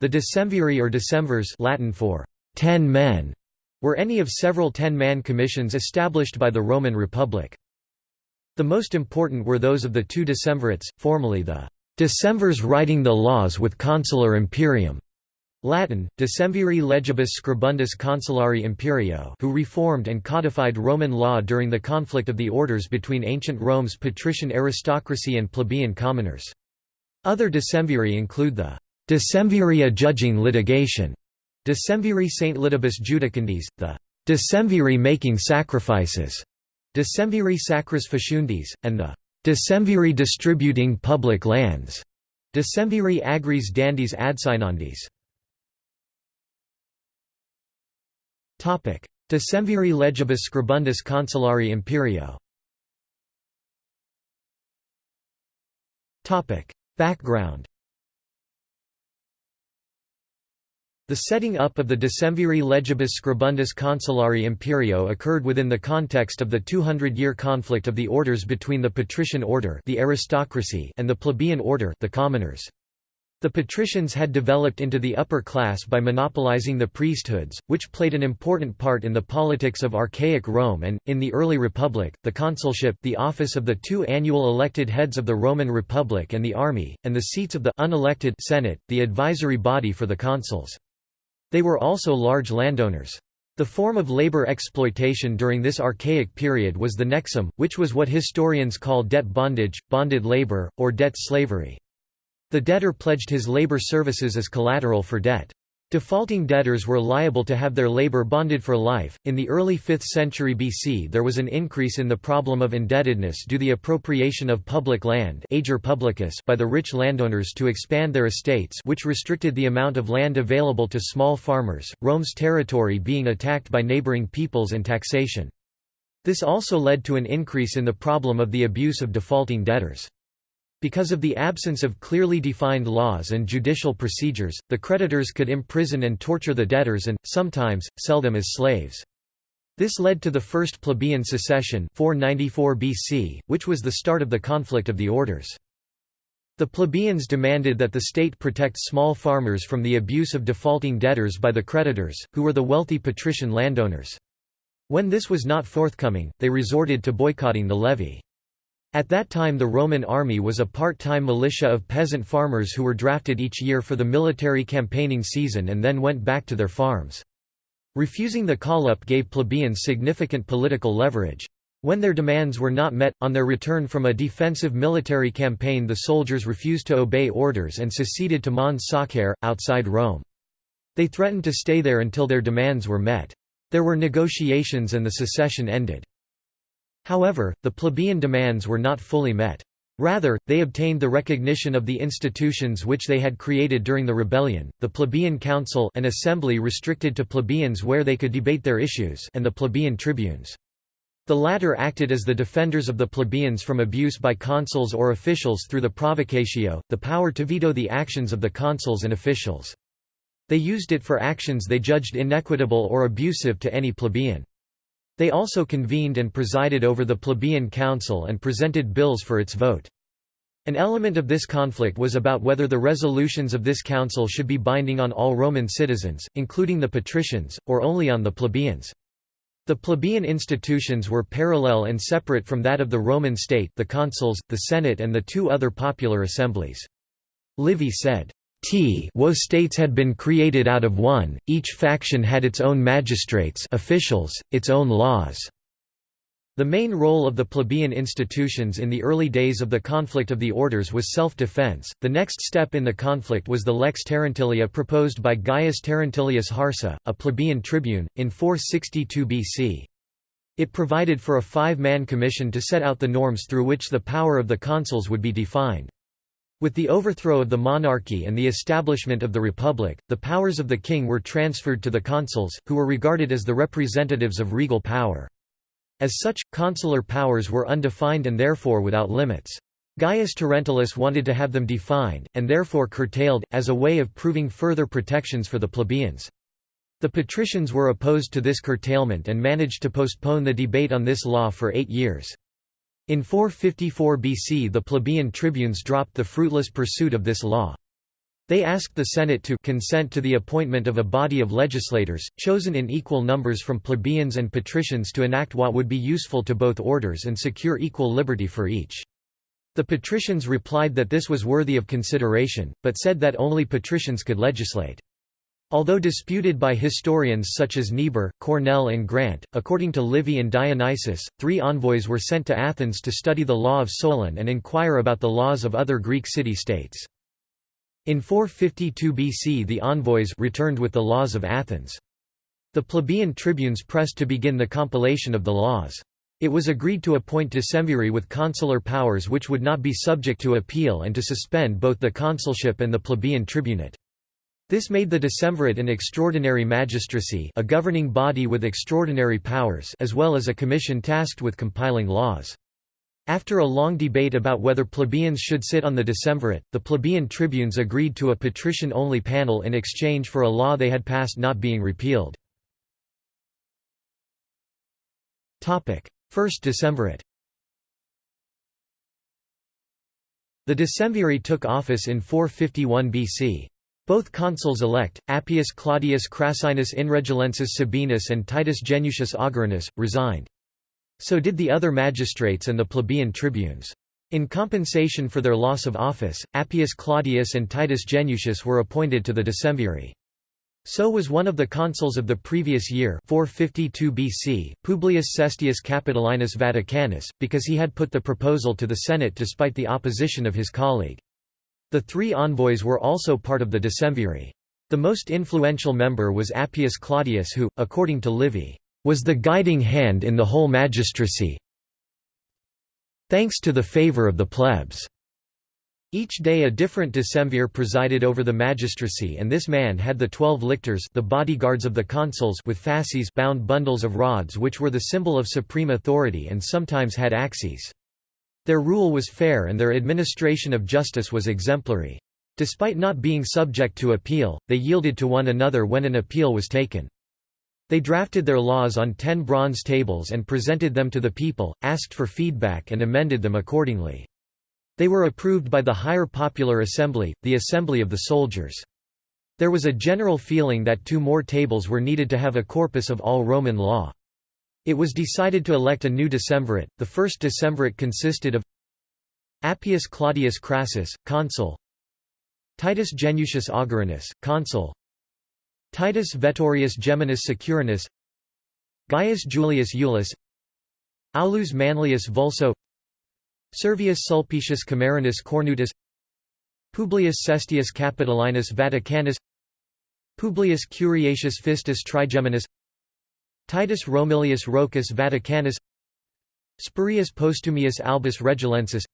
The decemviri or decemvirs Latin for ten men were any of several ten-man commissions established by the Roman Republic. The most important were those of the two decemvirates, formerly the decemvirs writing the laws with consular imperium, Latin, Decemviri legibus scribundis consulari imperio who reformed and codified Roman law during the conflict of the orders between ancient Rome's patrician aristocracy and plebeian commoners. Other decemviri include the decemviri adjudging litigation, decemviri Saint Lidibus judicandis, the decemviri making sacrifices, decemviri sacris faciundis, and the decemviri distributing public lands, decemviri agris dandis adsignandis. Decemviri legibus scribundis consulari imperio. Background The setting up of the Decemviri legibus scribundis consulari imperio occurred within the context of the 200-year conflict of the orders between the patrician order the aristocracy and the plebeian order the commoners. The patricians had developed into the upper class by monopolizing the priesthoods, which played an important part in the politics of archaic Rome and, in the early Republic, the consulship the office of the two annual elected heads of the Roman Republic and the army, and the seats of the unelected Senate, the advisory body for the consuls. They were also large landowners. The form of labor exploitation during this archaic period was the nexum, which was what historians call debt bondage, bonded labor, or debt slavery. The debtor pledged his labor services as collateral for debt. Defaulting debtors were liable to have their labor bonded for life. In the early 5th century BC, there was an increase in the problem of indebtedness due to the appropriation of public land ager publicus by the rich landowners to expand their estates, which restricted the amount of land available to small farmers, Rome's territory being attacked by neighboring peoples and taxation. This also led to an increase in the problem of the abuse of defaulting debtors. Because of the absence of clearly defined laws and judicial procedures, the creditors could imprison and torture the debtors and, sometimes, sell them as slaves. This led to the First Plebeian Secession 494 BC, which was the start of the conflict of the orders. The plebeians demanded that the state protect small farmers from the abuse of defaulting debtors by the creditors, who were the wealthy patrician landowners. When this was not forthcoming, they resorted to boycotting the levy. At that time the Roman army was a part-time militia of peasant farmers who were drafted each year for the military campaigning season and then went back to their farms. Refusing the call-up gave plebeians significant political leverage. When their demands were not met, on their return from a defensive military campaign the soldiers refused to obey orders and seceded to Mons Sacer, outside Rome. They threatened to stay there until their demands were met. There were negotiations and the secession ended. However, the plebeian demands were not fully met. Rather, they obtained the recognition of the institutions which they had created during the rebellion, the plebeian council an assembly restricted to plebeians where they could debate their issues and the plebeian tribunes. The latter acted as the defenders of the plebeians from abuse by consuls or officials through the provocatio, the power to veto the actions of the consuls and officials. They used it for actions they judged inequitable or abusive to any plebeian. They also convened and presided over the plebeian council and presented bills for its vote. An element of this conflict was about whether the resolutions of this council should be binding on all Roman citizens, including the patricians, or only on the plebeians. The plebeian institutions were parallel and separate from that of the Roman state the consuls, the Senate and the two other popular assemblies. Livy said, T wo states had been created out of one, each faction had its own magistrates officials, its own laws. The main role of the plebeian institutions in the early days of the conflict of the orders was self-defense. The next step in the conflict was the lex Terentilia proposed by Gaius Terentilius Harsa, a plebeian tribune, in 462 BC. It provided for a five-man commission to set out the norms through which the power of the consuls would be defined. With the overthrow of the monarchy and the establishment of the republic, the powers of the king were transferred to the consuls, who were regarded as the representatives of regal power. As such, consular powers were undefined and therefore without limits. Gaius Terentilius wanted to have them defined, and therefore curtailed, as a way of proving further protections for the plebeians. The patricians were opposed to this curtailment and managed to postpone the debate on this law for eight years. In 454 BC the plebeian tribunes dropped the fruitless pursuit of this law. They asked the Senate to consent to the appointment of a body of legislators, chosen in equal numbers from plebeians and patricians to enact what would be useful to both orders and secure equal liberty for each. The patricians replied that this was worthy of consideration, but said that only patricians could legislate. Although disputed by historians such as Niebuhr, Cornell and Grant, according to Livy and Dionysius, three envoys were sent to Athens to study the law of Solon and inquire about the laws of other Greek city-states. In 452 BC the envoys returned with the laws of Athens. The plebeian tribunes pressed to begin the compilation of the laws. It was agreed to appoint decemviri with consular powers which would not be subject to appeal and to suspend both the consulship and the plebeian tribunate. This made the decemvirate an extraordinary magistracy a governing body with extraordinary powers as well as a commission tasked with compiling laws. After a long debate about whether plebeians should sit on the decemvirate, the plebeian tribunes agreed to a patrician-only panel in exchange for a law they had passed not being repealed. First decemvirate The decemviri took office in 451 BC. Both consuls elect, Appius Claudius Crassinus Inregillensis Sabinus and Titus Genucius Augurinus, resigned. So did the other magistrates and the plebeian tribunes. In compensation for their loss of office, Appius Claudius and Titus Genucius were appointed to the decemviri. So was one of the consuls of the previous year 452 BC, Publius Cestius Capitolinus Vaticanus, because he had put the proposal to the Senate despite the opposition of his colleague. The three envoys were also part of the decemviri. The most influential member was Appius Claudius who, according to Livy, was the guiding hand in the whole magistracy thanks to the favor of the plebs. Each day a different decemvir presided over the magistracy and this man had the twelve lictors the bodyguards of the consuls with fasces bound bundles of rods which were the symbol of supreme authority and sometimes had axes. Their rule was fair and their administration of justice was exemplary. Despite not being subject to appeal, they yielded to one another when an appeal was taken. They drafted their laws on ten bronze tables and presented them to the people, asked for feedback and amended them accordingly. They were approved by the higher popular assembly, the assembly of the soldiers. There was a general feeling that two more tables were needed to have a corpus of all Roman law. It was decided to elect a new decemvirate. The first decemvirate consisted of Appius Claudius Crassus, consul. Titus Genucius Augurinus, consul. Titus Veturius Geminus Cicurinus. Gaius Julius Iulus. Aulus Manlius Vulso Servius Sulpicius Camerinus Cornutus. Publius Cestius Capitolinus Vaticanus. Publius Curiatius Fistus Trigeminus Titus Romilius Rocus Vaticanus Spurius Postumius Albus Regilensis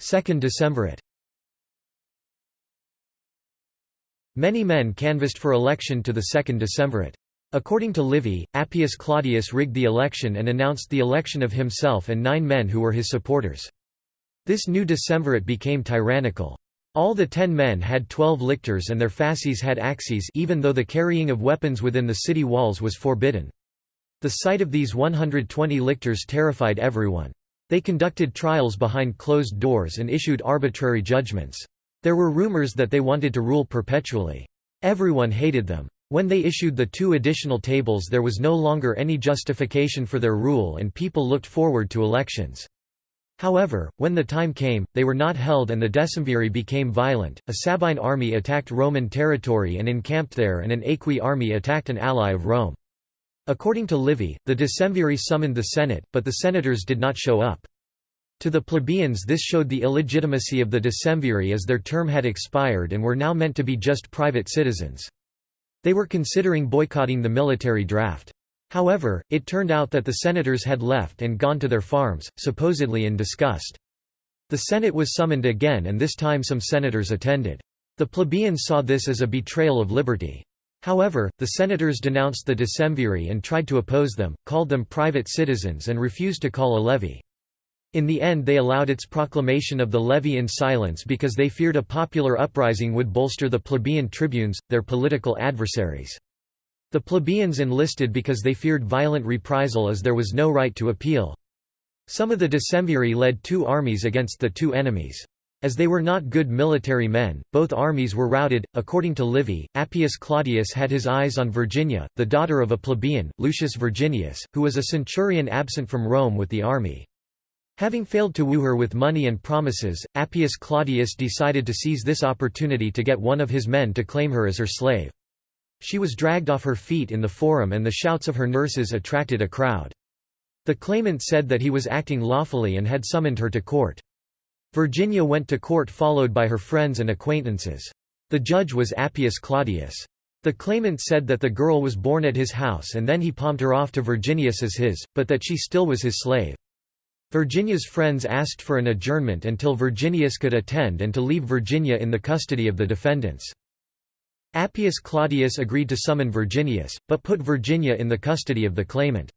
Second Decemvirate Many men canvassed for election to the second decemvirate. According to Livy, Appius Claudius rigged the election and announced the election of himself and nine men who were his supporters. This new decemvirate became tyrannical. All the ten men had twelve lictors and their fasces had axes even though the carrying of weapons within the city walls was forbidden. The sight of these 120 lictors terrified everyone. They conducted trials behind closed doors and issued arbitrary judgments. There were rumors that they wanted to rule perpetually. Everyone hated them. When they issued the two additional tables there was no longer any justification for their rule and people looked forward to elections. However, when the time came, they were not held and the decemviri became violent. A Sabine army attacked Roman territory and encamped there and an Aequi army attacked an ally of Rome. According to Livy, the decemviri summoned the Senate, but the senators did not show up. To the plebeians this showed the illegitimacy of the decemviri as their term had expired and were now meant to be just private citizens. They were considering boycotting the military draft. However, it turned out that the senators had left and gone to their farms, supposedly in disgust. The Senate was summoned again and this time some senators attended. The plebeians saw this as a betrayal of liberty. However, the senators denounced the decemviri and tried to oppose them, called them private citizens and refused to call a levy. In the end they allowed its proclamation of the levy in silence because they feared a popular uprising would bolster the plebeian tribunes, their political adversaries. The plebeians enlisted because they feared violent reprisal as there was no right to appeal. Some of the decemviri led two armies against the two enemies. As they were not good military men, both armies were routed. According to Livy, Appius Claudius had his eyes on Virginia, the daughter of a plebeian, Lucius Virginius, who was a centurion absent from Rome with the army. Having failed to woo her with money and promises, Appius Claudius decided to seize this opportunity to get one of his men to claim her as her slave. She was dragged off her feet in the forum and the shouts of her nurses attracted a crowd. The claimant said that he was acting lawfully and had summoned her to court. Virginia went to court followed by her friends and acquaintances. The judge was Appius Claudius. The claimant said that the girl was born at his house and then he palmed her off to Virginius as his, but that she still was his slave. Virginia's friends asked for an adjournment until Virginius could attend and to leave Virginia in the custody of the defendants. Appius Claudius agreed to summon Virginius, but put Virginia in the custody of the claimant.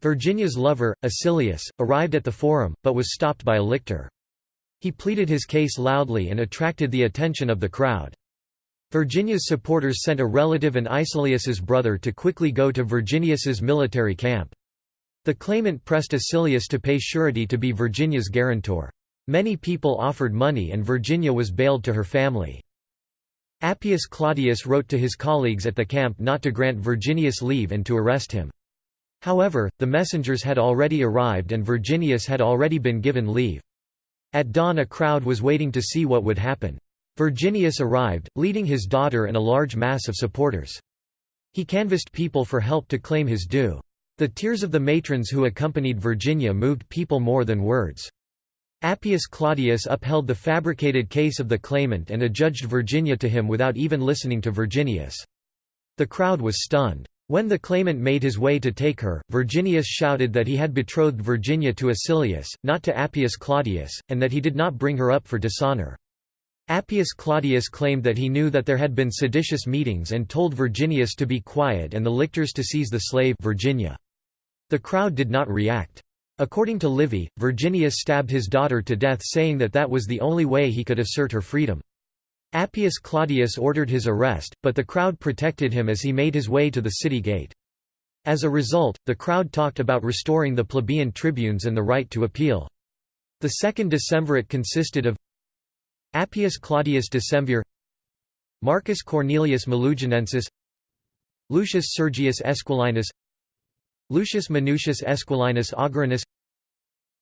Virginia's lover, Icilius, arrived at the forum, but was stopped by a lictor. He pleaded his case loudly and attracted the attention of the crowd. Virginia's supporters sent a relative and Icilius's brother to quickly go to Virginius's military camp. The claimant pressed Icilius to pay surety to be Virginia's guarantor. Many people offered money and Virginia was bailed to her family. Appius Claudius wrote to his colleagues at the camp not to grant Virginius leave and to arrest him. However, the messengers had already arrived and Virginius had already been given leave. At dawn a crowd was waiting to see what would happen. Virginius arrived, leading his daughter and a large mass of supporters. He canvassed people for help to claim his due. The tears of the matrons who accompanied Virginia moved people more than words. Appius Claudius upheld the fabricated case of the claimant and adjudged Virginia to him without even listening to Virginius. The crowd was stunned. When the claimant made his way to take her, Virginius shouted that he had betrothed Virginia to Icilius, not to Appius Claudius, and that he did not bring her up for dishonor. Appius Claudius claimed that he knew that there had been seditious meetings and told Virginius to be quiet and the lictors to seize the slave Virginia. The crowd did not react. According to Livy, Virginius stabbed his daughter to death saying that that was the only way he could assert her freedom. Appius Claudius ordered his arrest, but the crowd protected him as he made his way to the city gate. As a result, the crowd talked about restoring the plebeian tribunes and the right to appeal. The second decemvirate consisted of Appius Claudius Decemvir Marcus Cornelius Maluginensis Lucius Sergius Esquilinus Lucius Minucius Esquilinus Augurinus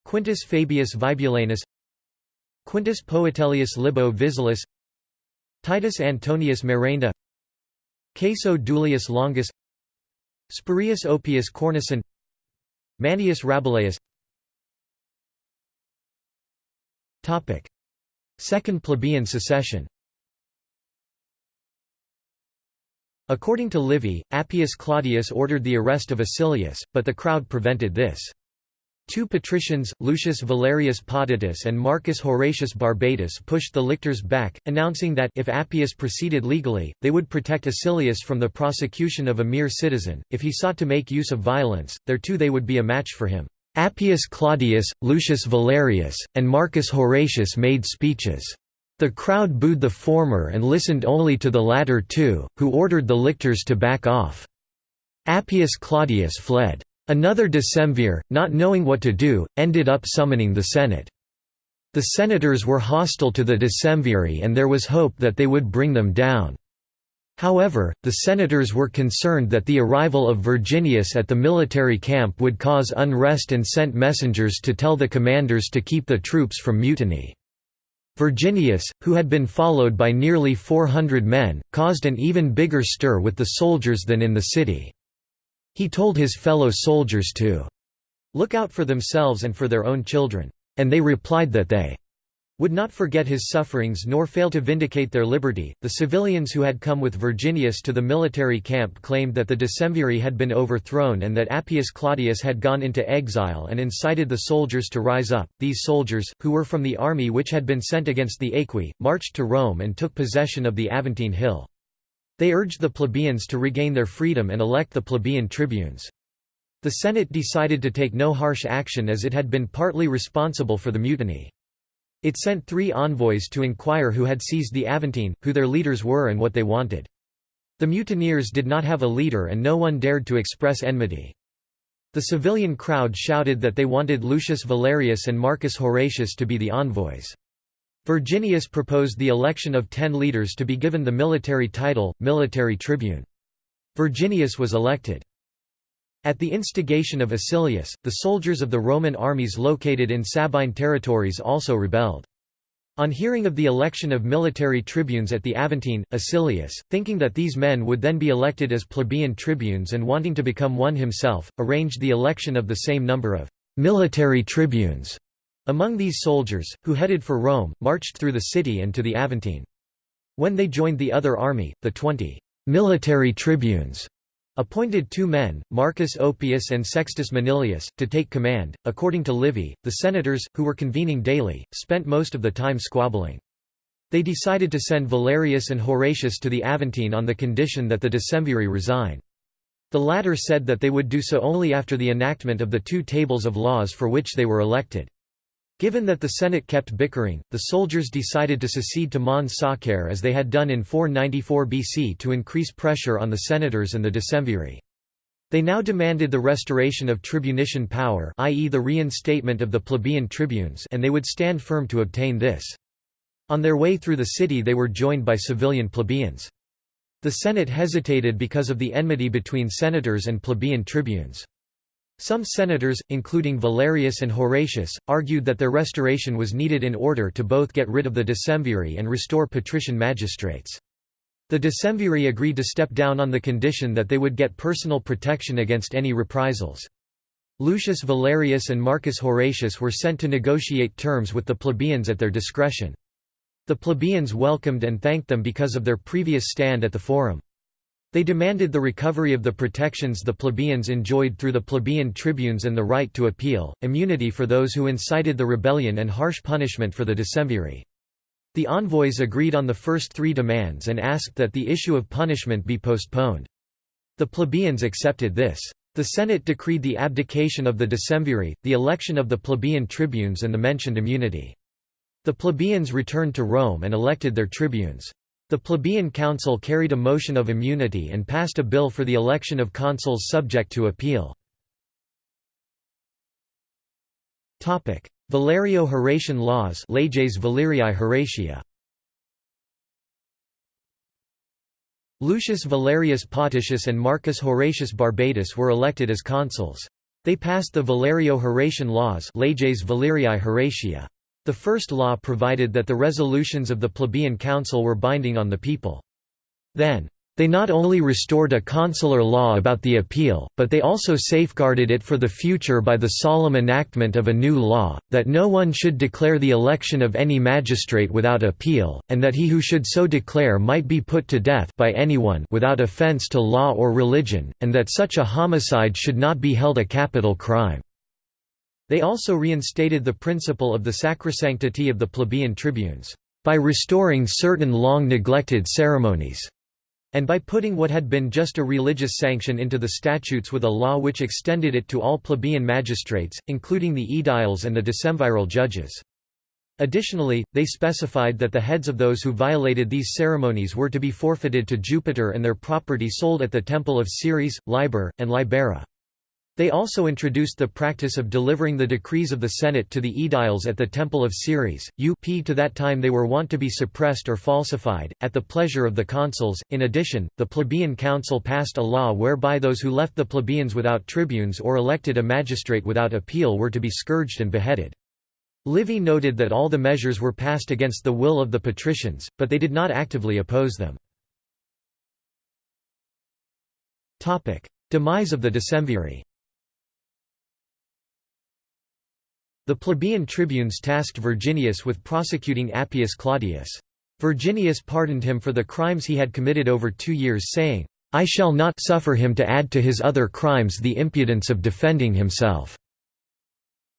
Quintus Fabius Vibulanus Quintus Poetellius Libo Visualis Titus Antonius Merenda Caeso Duilius Longus Spurius Oppius Cornicen Manius Rabuleius Second plebeian secession According to Livy, Appius Claudius ordered the arrest of Icilius, but the crowd prevented this. Two patricians, Lucius Valerius Potitus and Marcus Horatius Barbatus pushed the lictors back, announcing that if Appius proceeded legally, they would protect Icilius from the prosecution of a mere citizen, if he sought to make use of violence, there too they would be a match for him. Appius Claudius, Lucius Valerius, and Marcus Horatius made speeches. The crowd booed the former and listened only to the latter two, who ordered the lictors to back off. Appius Claudius fled. Another decemvir, not knowing what to do, ended up summoning the Senate. The senators were hostile to the decemviri and there was hope that they would bring them down. However, the senators were concerned that the arrival of Virginius at the military camp would cause unrest and sent messengers to tell the commanders to keep the troops from mutiny. Virginius, who had been followed by nearly 400 men, caused an even bigger stir with the soldiers than in the city. He told his fellow soldiers to look out for themselves and for their own children, and they replied that they would not forget his sufferings nor fail to vindicate their liberty. The civilians who had come with Virginius to the military camp claimed that the decemviri had been overthrown and that Appius Claudius had gone into exile and incited the soldiers to rise up. These soldiers, who were from the army which had been sent against the Aequi, marched to Rome and took possession of the Aventine Hill. They urged the plebeians to regain their freedom and elect the plebeian tribunes. The Senate decided to take no harsh action as it had been partly responsible for the mutiny. It sent three envoys to inquire who had seized the Aventine, who their leaders were and what they wanted. The mutineers did not have a leader and no one dared to express enmity. The civilian crowd shouted that they wanted Lucius Valerius and Marcus Horatius to be the envoys. Virginius proposed the election of ten leaders to be given the military title, military tribune. Virginius was elected. At the instigation of Icilius, the soldiers of the Roman armies located in Sabine territories also rebelled. On hearing of the election of military tribunes at the Aventine, Icilius, thinking that these men would then be elected as plebeian tribunes and wanting to become one himself, arranged the election of the same number of military tribunes among these soldiers, who headed for Rome, marched through the city and to the Aventine. When they joined the other army, the twenty military tribunes appointed two men, Marcus Oppius and Sextus Manilius, to take command. According to Livy, the senators, who were convening daily, spent most of the time squabbling. They decided to send Valerius and Horatius to the Aventine on the condition that the decemviri resign. The latter said that they would do so only after the enactment of the two tables of laws for which they were elected. Given that the Senate kept bickering, the soldiers decided to secede to Mons Sacer as they had done in 494 BC to increase pressure on the senators and the decemviri. They now demanded the restoration of tribunician power i.e. the reinstatement of the plebeian tribunes and they would stand firm to obtain this. On their way through the city they were joined by civilian plebeians. The Senate hesitated because of the enmity between senators and plebeian tribunes. Some senators, including Valerius and Horatius, argued that their restoration was needed in order to both get rid of the decemviri and restore patrician magistrates. The decemviri agreed to step down on the condition that they would get personal protection against any reprisals. Lucius Valerius and Marcus Horatius were sent to negotiate terms with the plebeians at their discretion. The plebeians welcomed and thanked them because of their previous stand at the forum. They demanded the recovery of the protections the plebeians enjoyed through the plebeian tribunes and the right to appeal, immunity for those who incited the rebellion and harsh punishment for the decemviri. The envoys agreed on the first three demands and asked that the issue of punishment be postponed. The plebeians accepted this. The Senate decreed the abdication of the decemviri, the election of the plebeian tribunes and the mentioned immunity. The plebeians returned to Rome and elected their tribunes. The plebeian council carried a motion of immunity and passed a bill for the election of consuls subject to appeal. Valerio-Horatian laws Leges Valerii Horatia. Lucius Valerius Potitus and Marcus Horatius Barbatus were elected as consuls. They passed the Valerio-Horatian laws Leges Valerii Horatia. The first law provided that the resolutions of the plebeian council were binding on the people. Then, they not only restored a consular law about the appeal, but they also safeguarded it for the future by the solemn enactment of a new law, that no one should declare the election of any magistrate without appeal, and that he who should so declare might be put to death by anyone without offence to law or religion, and that such a homicide should not be held a capital crime. They also reinstated the principle of the sacrosanctity of the plebeian tribunes, by restoring certain long neglected ceremonies, and by putting what had been just a religious sanction into the statutes with a law which extended it to all plebeian magistrates, including the aediles and the decemviral judges. Additionally, they specified that the heads of those who violated these ceremonies were to be forfeited to Jupiter and their property sold at the temple of Ceres, Liber, and Libera. They also introduced the practice of delivering the decrees of the Senate to the aediles at the Temple of Ceres. UP to that time they were wont to be suppressed or falsified, at the pleasure of the consuls. In addition, the plebeian council passed a law whereby those who left the plebeians without tribunes or elected a magistrate without appeal were to be scourged and beheaded. Livy noted that all the measures were passed against the will of the patricians, but they did not actively oppose them. Demise of the decemviri The plebeian tribunes tasked Virginius with prosecuting Appius Claudius. Virginius pardoned him for the crimes he had committed over two years saying, I shall not suffer him to add to his other crimes the impudence of defending himself."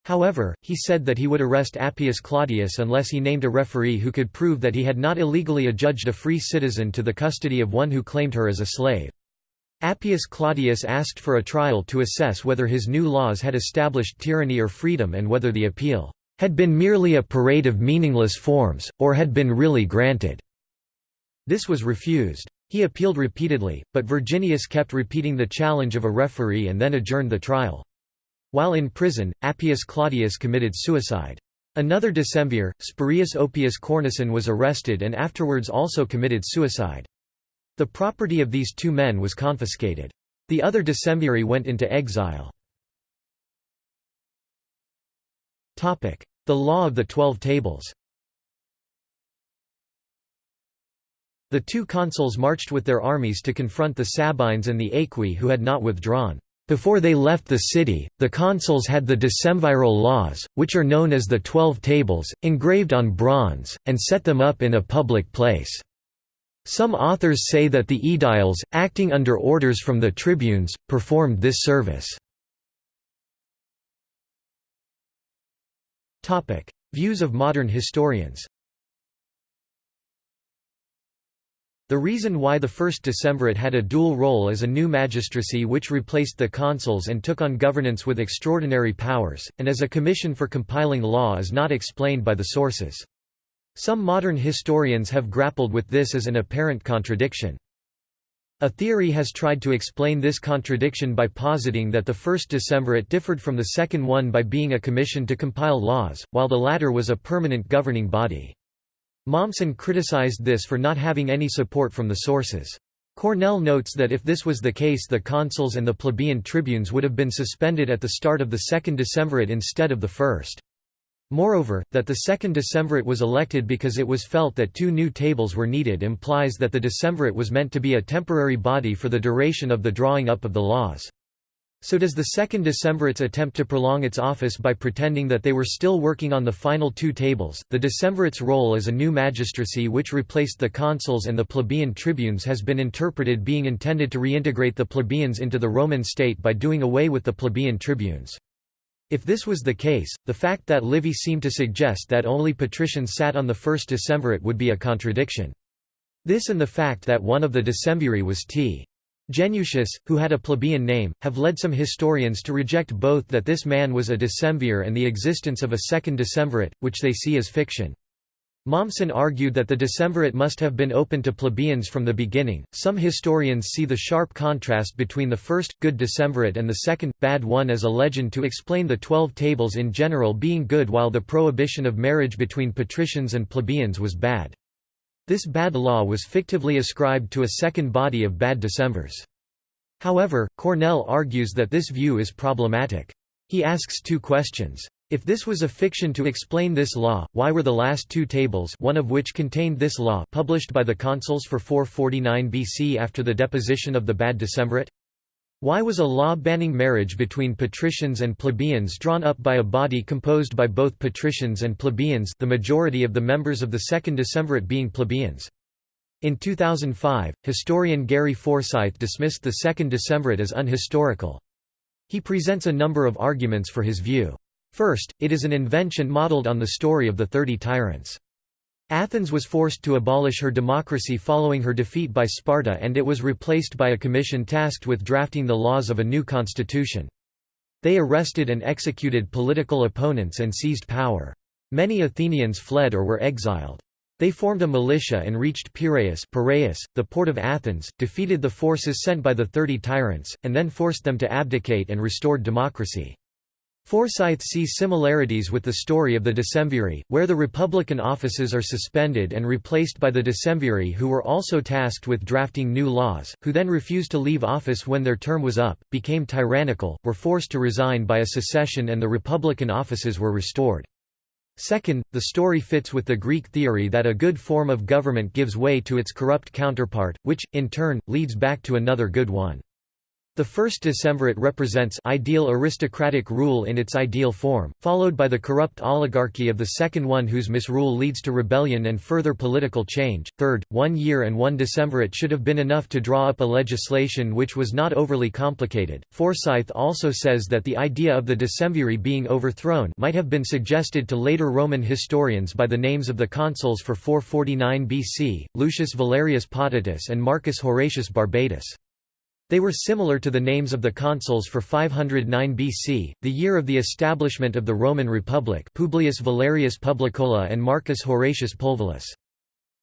However, he said that he would arrest Appius Claudius unless he named a referee who could prove that he had not illegally adjudged a free citizen to the custody of one who claimed her as a slave. Appius Claudius asked for a trial to assess whether his new laws had established tyranny or freedom and whether the appeal had been merely a parade of meaningless forms, or had been really granted. This was refused. He appealed repeatedly, but Virginius kept repeating the challenge of a referee and then adjourned the trial. While in prison, Appius Claudius committed suicide. Another decemvir, Spurius Oppius Cornicen was arrested and afterwards also committed suicide. The property of these two men was confiscated. The other decemviri went into exile. The Law of the Twelve Tables The two consuls marched with their armies to confront the Sabines and the Aequi who had not withdrawn. Before they left the city, the consuls had the decemviral laws, which are known as the Twelve Tables, engraved on bronze, and set them up in a public place. Some authors say that the aediles, acting under orders from the tribunes, performed this service. Views of modern historians The reason why the first decemvirate had a dual role as a new magistracy which replaced the consuls and took on governance with extraordinary powers, and as a commission for compiling law is not explained by the sources. Some modern historians have grappled with this as an apparent contradiction. A theory has tried to explain this contradiction by positing that the first decemvirate differed from the second one by being a commission to compile laws, while the latter was a permanent governing body. Mommsen criticized this for not having any support from the sources. Cornell notes that if this was the case the consuls and the plebeian tribunes would have been suspended at the start of the second decemvirate instead of the first. Moreover, that the second decemvirate was elected because it was felt that two new tables were needed implies that the decemvirate was meant to be a temporary body for the duration of the drawing up of the laws. So does the second decemvirate's attempt to prolong its office by pretending that they were still working on the final two tables. The decemvirate's role as a new magistracy which replaced the consuls and the plebeian tribunes has been interpreted being intended to reintegrate the plebeians into the Roman state by doing away with the plebeian tribunes. If this was the case, the fact that Livy seemed to suggest that only patricians sat on the first decemvirate would be a contradiction. This and the fact that one of the decemviri was T. Genucius, who had a plebeian name, have led some historians to reject both that this man was a decemvir and the existence of a second decemvirate, which they see as fiction. Mommsen argued that the decemvirate must have been open to plebeians from the beginning. Some historians see the sharp contrast between the first, good decemvirate and the second, bad one as a legend to explain the Twelve Tables in general being good while the prohibition of marriage between patricians and plebeians was bad. This bad law was fictively ascribed to a second body of bad decemvirs. However, Cornell argues that this view is problematic. He asks two questions. If this was a fiction to explain this law, why were the last two tables one of which contained this law published by the consuls for 449 BC after the deposition of the bad decemvirate? Why was a law banning marriage between patricians and plebeians drawn up by a body composed by both patricians and plebeians the majority of the members of the second decemvirate being plebeians? In 2005, historian Gary Forsythe dismissed the second decemvirate as unhistorical. He presents a number of arguments for his view. First, it is an invention modeled on the story of the Thirty Tyrants. Athens was forced to abolish her democracy following her defeat by Sparta and it was replaced by a commission tasked with drafting the laws of a new constitution. They arrested and executed political opponents and seized power. Many Athenians fled or were exiled. They formed a militia and reached Piraeus, Piraeus the port of Athens, defeated the forces sent by the Thirty Tyrants, and then forced them to abdicate and restored democracy. Forsythe sees similarities with the story of the decemviri, where the republican offices are suspended and replaced by the decemviri who were also tasked with drafting new laws, who then refused to leave office when their term was up, became tyrannical, were forced to resign by a secession and the republican offices were restored. Second, the story fits with the Greek theory that a good form of government gives way to its corrupt counterpart, which, in turn, leads back to another good one. The first decemvirate represents ideal aristocratic rule in its ideal form, followed by the corrupt oligarchy of the second one whose misrule leads to rebellion and further political change. Third, one year and one decemvirate should have been enough to draw up a legislation which was not overly complicated. Forsythe also says that the idea of the decemviri being overthrown might have been suggested to later Roman historians by the names of the consuls for 449 BC, Lucius Valerius Potitus and Marcus Horatius Barbatus. They were similar to the names of the consuls for 509 BC, the year of the establishment of the Roman Republic Publius Valerius Publicola and Marcus Horatius Pulvillus.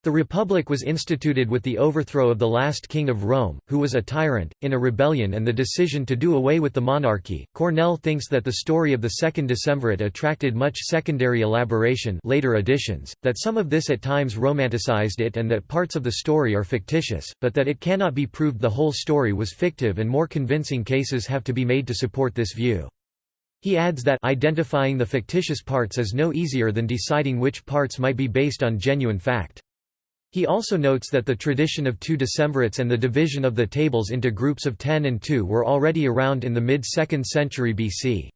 The Republic was instituted with the overthrow of the last king of Rome, who was a tyrant, in a rebellion and the decision to do away with the monarchy. Cornell thinks that the story of the Second Decemvirate attracted much secondary elaboration later editions, that some of this at times romanticized it and that parts of the story are fictitious, but that it cannot be proved the whole story was fictive and more convincing cases have to be made to support this view. He adds that identifying the fictitious parts is no easier than deciding which parts might be based on genuine fact. He also notes that the tradition of two decemvirates and the division of the tables into groups of 10 and 2 were already around in the mid-2nd century BC.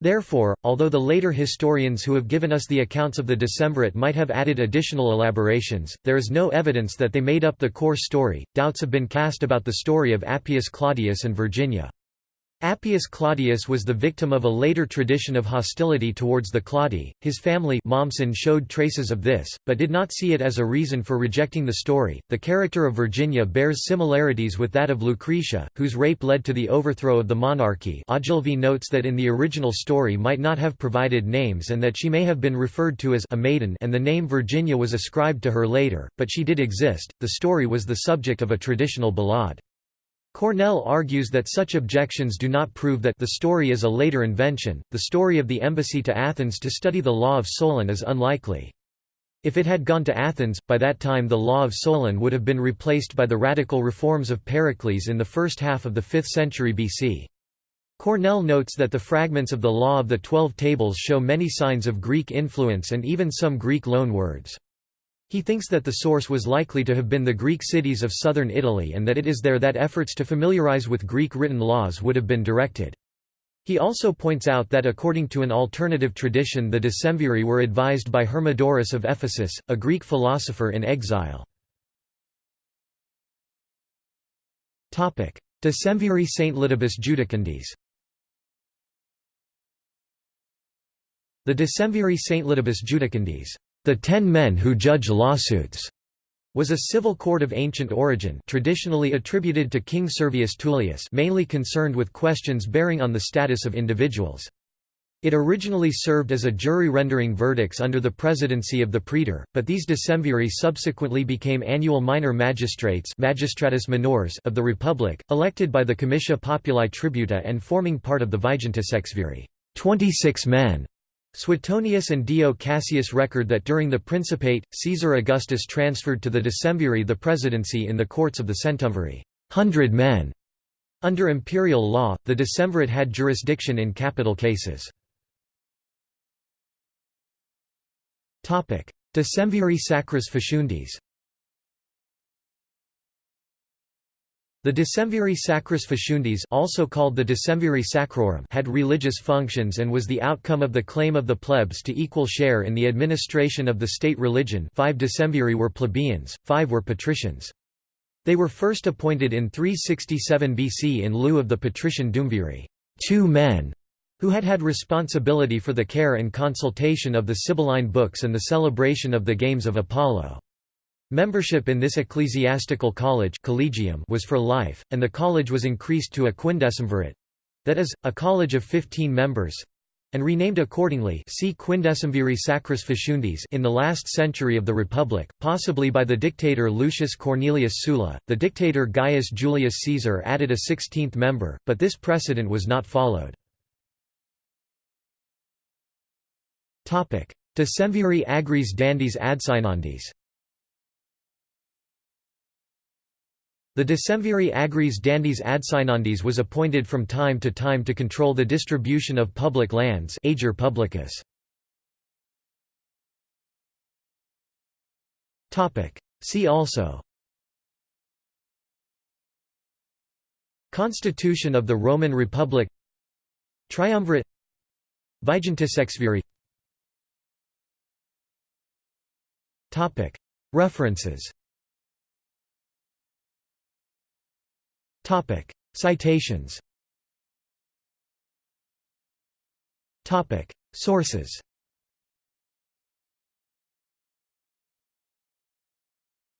Therefore, although the later historians who have given us the accounts of the decemvirate might have added additional elaborations, there is no evidence that they made up the core story. Doubts have been cast about the story of Appius Claudius and Virginia. Appius Claudius was the victim of a later tradition of hostility towards the Claudi. His family Mommsen showed traces of this, but did not see it as a reason for rejecting the story. The character of Virginia bears similarities with that of Lucretia, whose rape led to the overthrow of the monarchy. Ogilvie notes that in the original story might not have provided names and that she may have been referred to as a maiden and the name Virginia was ascribed to her later, but she did exist. The story was the subject of a traditional ballade. Cornell argues that such objections do not prove that the story is a later invention. The story of the embassy to Athens to study the law of Solon is unlikely. If it had gone to Athens, by that time the law of Solon would have been replaced by the radical reforms of Pericles in the first half of the 5th century BC. Cornell notes that the fragments of the Law of the Twelve Tables show many signs of Greek influence and even some Greek loanwords. He thinks that the source was likely to have been the Greek cities of southern Italy and that it is there that efforts to familiarize with Greek written laws would have been directed. He also points out that according to an alternative tradition the Decemviri were advised by Hermodorus of Ephesus, a Greek philosopher in exile. Decemviri Saint Saintlitibus Judicandis The Decemviri Saintlitibus Judicandis the Ten Men Who Judge Lawsuits was a civil court of ancient origin traditionally attributed to King Servius Tullius mainly concerned with questions bearing on the status of individuals. It originally served as a jury rendering verdicts under the presidency of the praetor, but these decemviri subsequently became annual minor magistrates magistratus minores of the Republic, elected by the Comitia Populi Tributa and forming part of the Vigintisexviri 26 men Suetonius and Dio Cassius record that during the Principate, Caesar Augustus transferred to the Decemviri the presidency in the courts of the Centumviri hundred men". Under imperial law, the Decemvirate had jurisdiction in capital cases. Decemviri Sacris Faciundis The Decemviri Sacris Faciundis also called the Decemviri Sacrorum had religious functions and was the outcome of the claim of the plebs to equal share in the administration of the state religion five Decemviri were plebeians, five were patricians. They were first appointed in 367 BC in lieu of the patrician Duumviri two men", who had had responsibility for the care and consultation of the Sibylline books and the celebration of the Games of Apollo. Membership in this ecclesiastical college collegium was for life, and the college was increased to a quindecimvirate—that is, a college of 15 members—and renamed accordingly see Quindecimviri Sacris Faciundis in the last century of the Republic, possibly by the dictator Lucius Cornelius Sulla. The dictator Gaius Julius Caesar added a 16th member, but this precedent was not followed. Decemviri agris dandis adsignandis The Decemviri agris dandis adsignandis was appointed from time to time to control the distribution of public lands ager publicus. See also. Constitution of the Roman Republic. Triumvirate. Vigintisexviri References Topic: Citations. Topic: Sources.